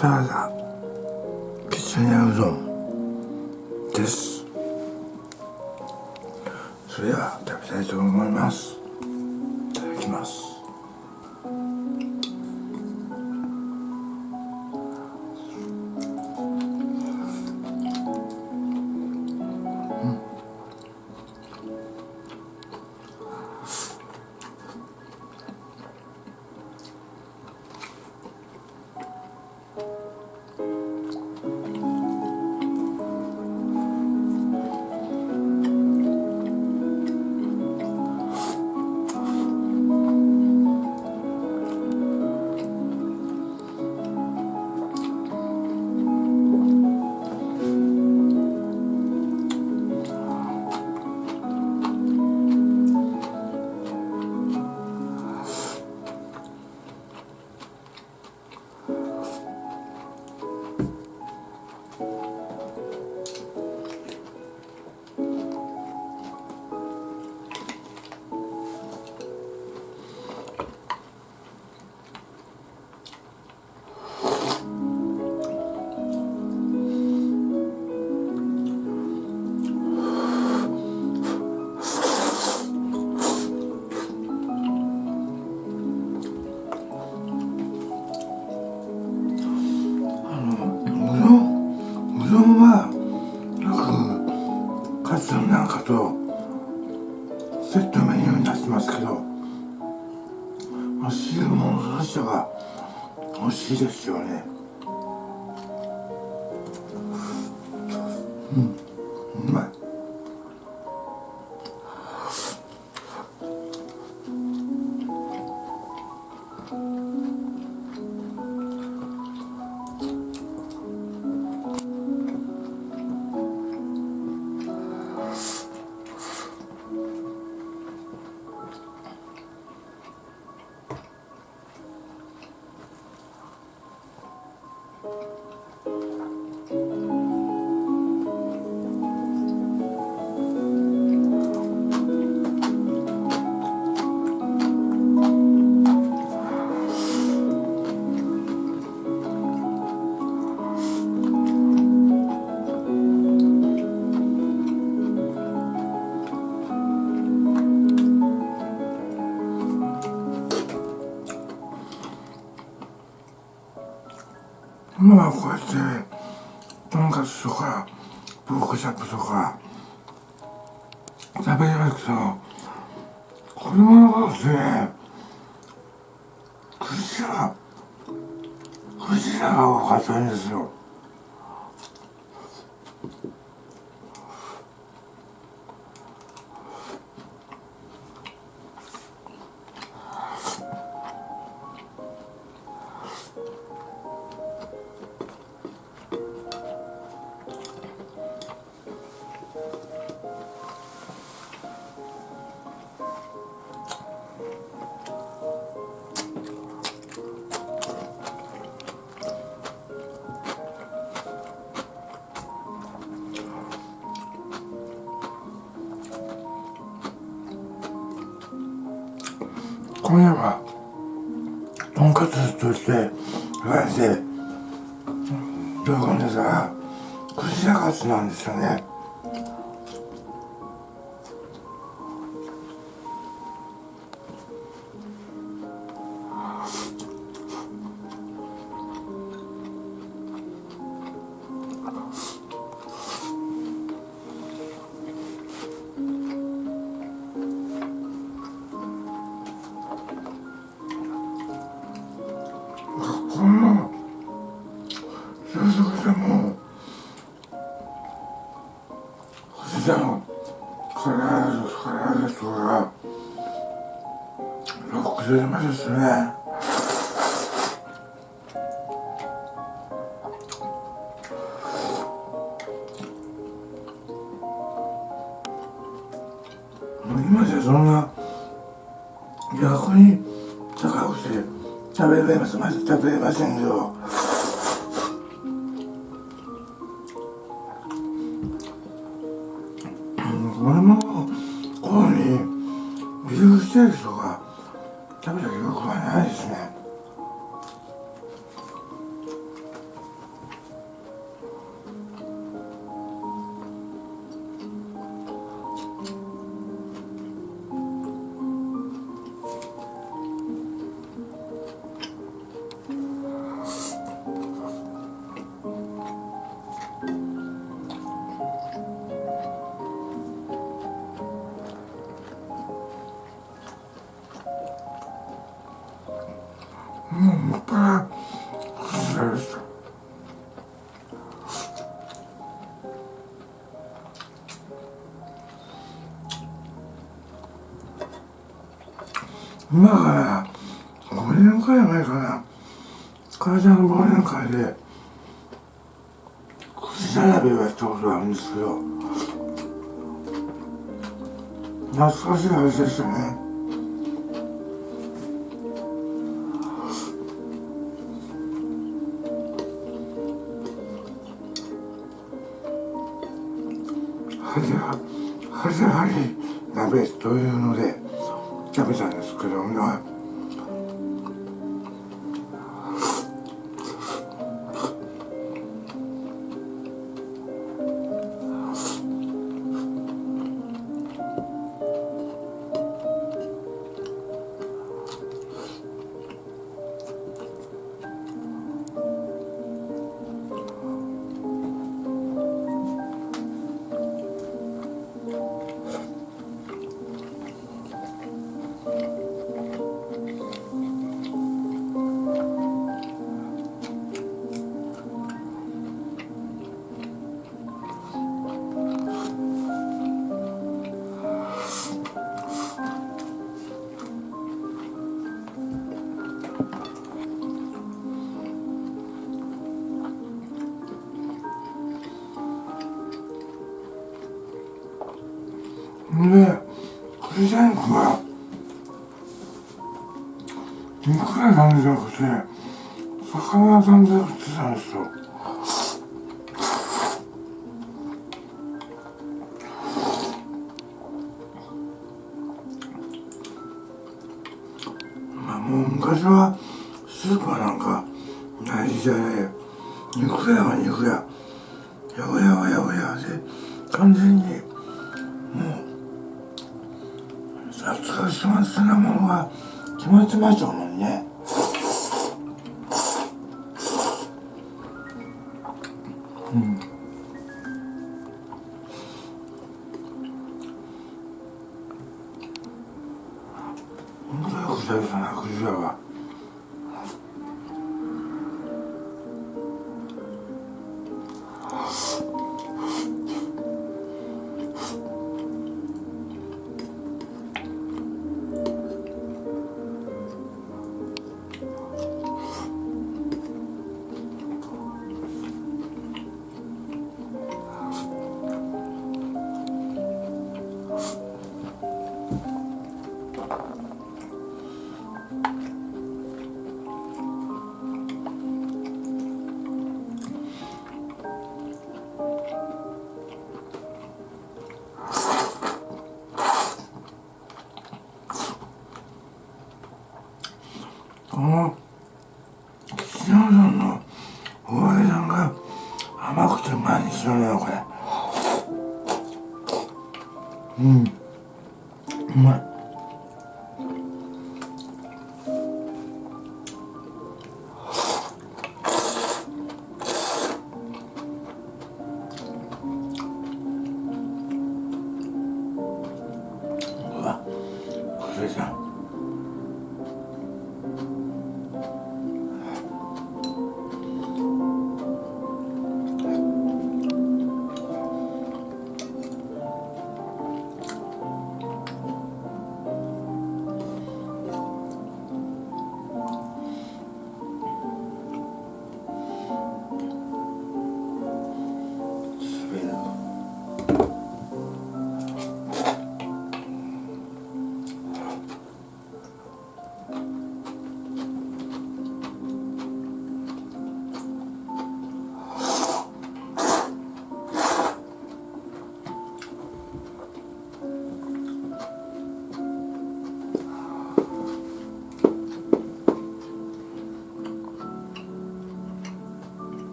サラダきつねうどんです。それでは食べたいと思います。いただきます。今はこうやってとんかつとかポークチャップとか食べるけど子供の頃ってねクジラクジラが多かったんですよ。今夜はとんかつとして言われて喜んでたらくじらカツなんですよね。ロックでまですね。今じゃそんな逆に高くて食べれます。まず食べれませんけどこれも子こうにビーフステーキとか食べた記憶はないですね。今から5年くらい前かな会社の忘年会で。串並べをやったことがあるんですけど。懐かしい味でしたね。はじははじはり鍋というでクリスチャンクがいくらなんじゃなくて魚屋さんで売ってたんですよ。まあもう昔はスーパーなんかない時代で肉屋はそうしますなもんは気持ちましょうもんね。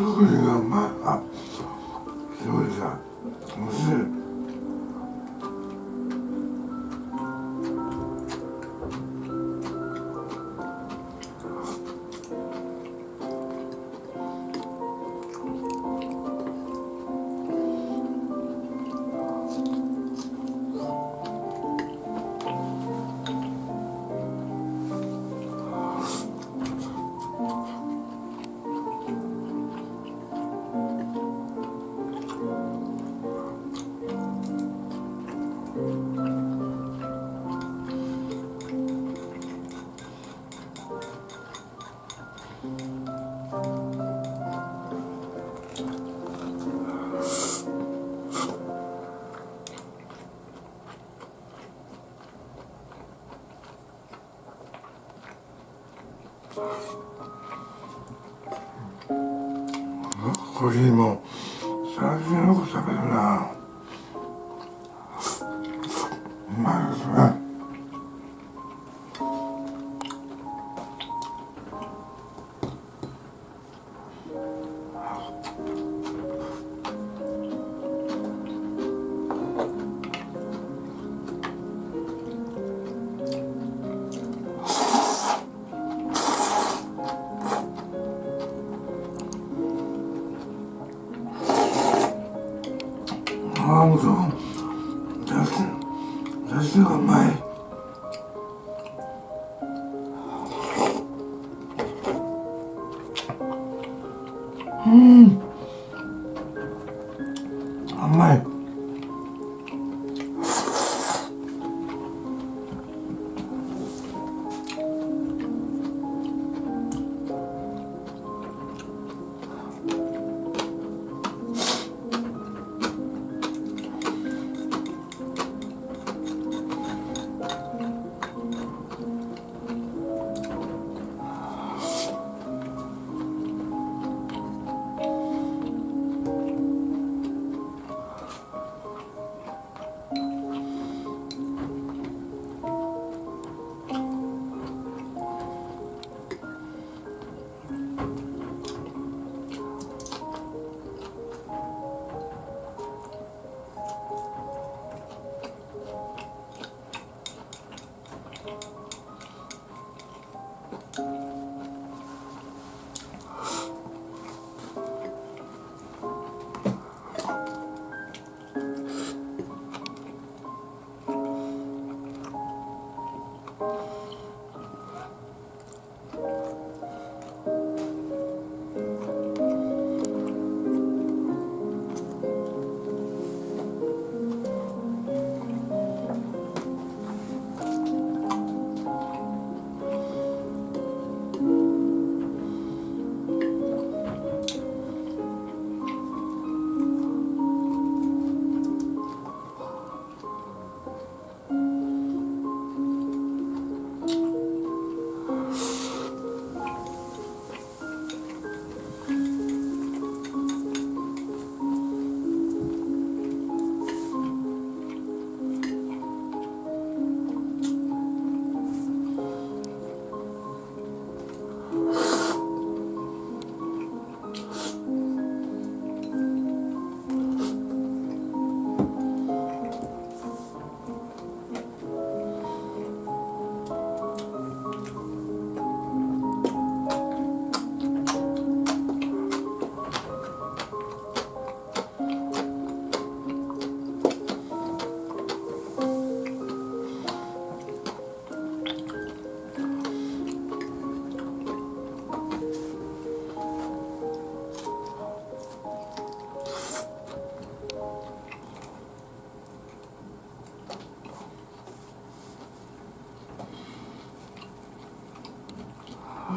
すごいがまあすごいさ。おいしい。コーヒーも最近よく食べるな。あもうだしだしがうまい。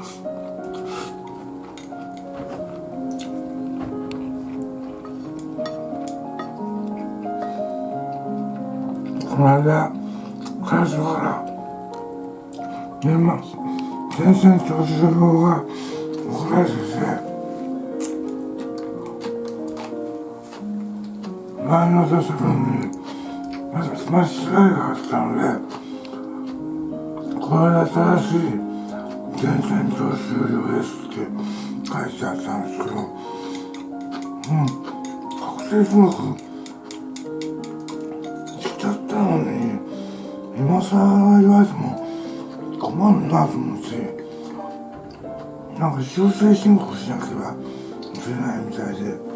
この間彼女から年末全然調子の方が怒られてて前の年分にまずスマッシュスライがあったのでこれ間新しい全線徴収料ですって書いてあったんですけど覚醒スモークしちゃったのに今更言われても困るなと思ってなんか修正申告しなければいけないみたいで。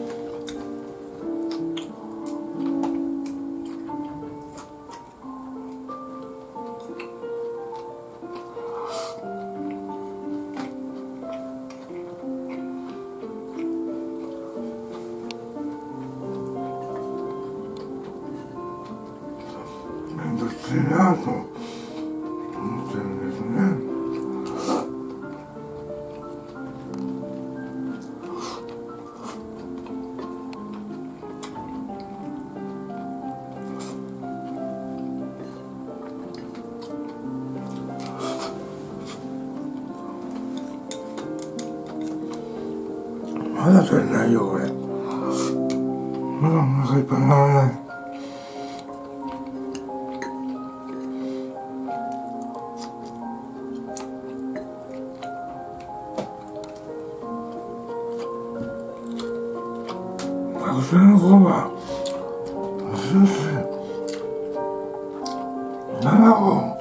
卵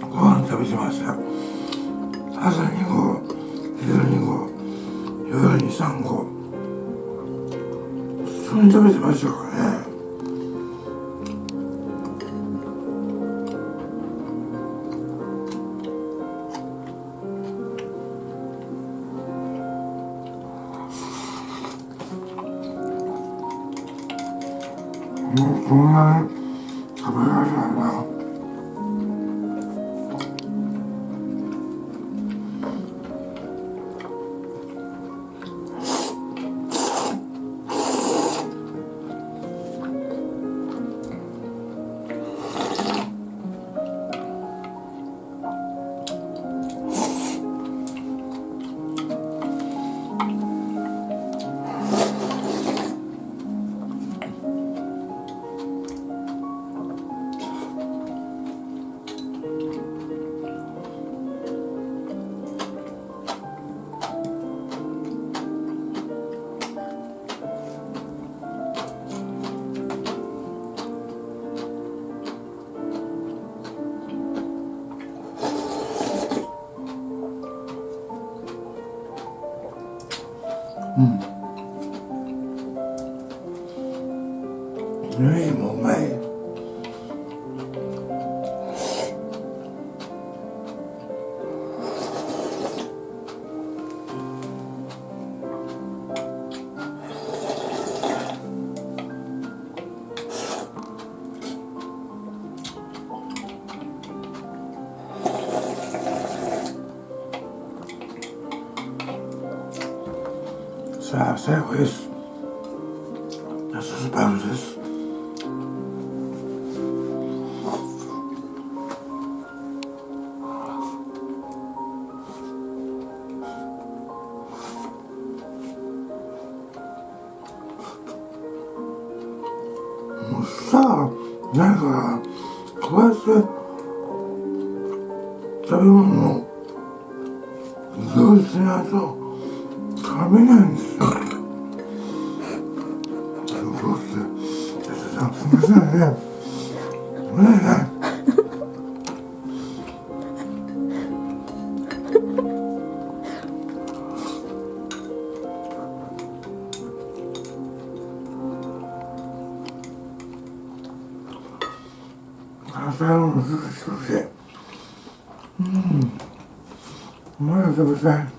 ご飯食べてました。朝2個昼2個夜に3個普通に食べてましたか？らねえもううまいなんかしいうん。まだ食べた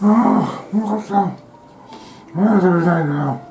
ああ、よかった。何や食べたいんだよ。